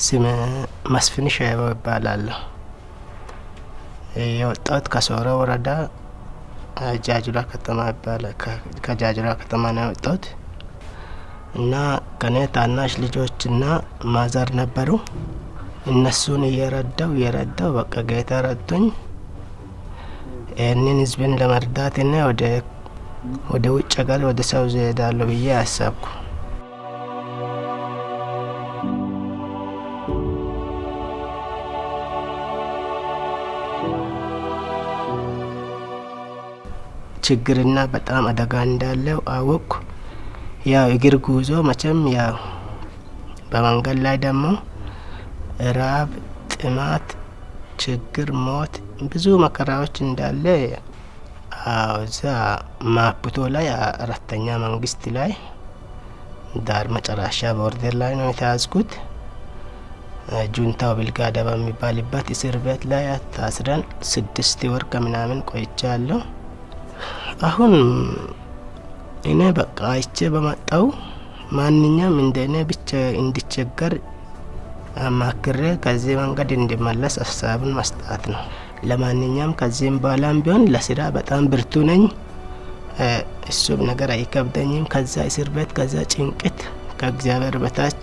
ስም መስፍን ሸበው ይባላለሁ። የወጣሁት ከሶሮ ወረዳ ጃጅራ ከተማ ይባላል። ከጃጅራ ከተማ ነው የወጣሁት እና ከኔ ታናሽ ልጆችና ማዘር ነበሩ። እነሱን እየረዳው እየረዳው በቃ ጌታ ረድቶኝ ይህንን ህዝብን ለመርዳትና ወደ ውጭ ሀገር ወደ ሳውዝ እሄዳለሁ ብዬ አሰብኩ። ችግርና በጣም አደጋ እንዳለው አወቅኩ። ያው እግር ጉዞ መቼም ያው በመንገድ ላይ ደግሞ ራብ፣ ጥማት፣ ችግር፣ ሞት ብዙ መከራዎች እንዳለ እዛ ማፕቶ ላይ አራተኛ መንግስት ላይ ዳር መጨረሻ border ላይ ነው የተያዝኩት። ጁንታው ብልጋዳ በሚባልበት እስር ቤት ላይ ታስረን ስድስት ወር ከምናምን ቆይቻለሁ። አሁን እኔ በቃ አይቼ በመጣው ማንኛውም እንደ እኔ ብቻ እንዲቸገር አማክሬ ከዚህ መንገድ እንዲመለስ ሀሳብን መስጣት ነው። ለማንኛውም ከዚህም በኋላም ቢሆን ለስራ በጣም ብርቱ ነኝ። እሱም ነገር አይከብደኝም። ከዛ እስር ቤት ከዛ ጭንቅት ከእግዚአብሔር በታች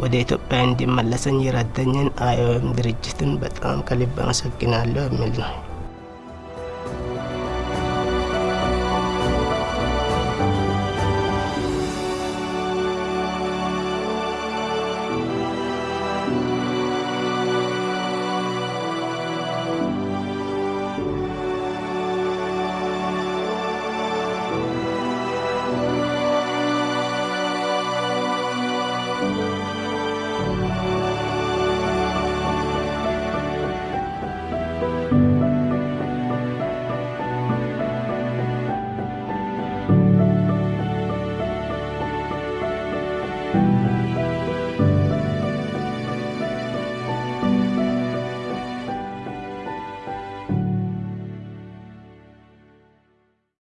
ወደ ኢትዮጵያ እንዲመለሰኝ የረዳኝን አይኦኤም ድርጅትን በጣም ከልብ አመሰግናለሁ የሚል ነው።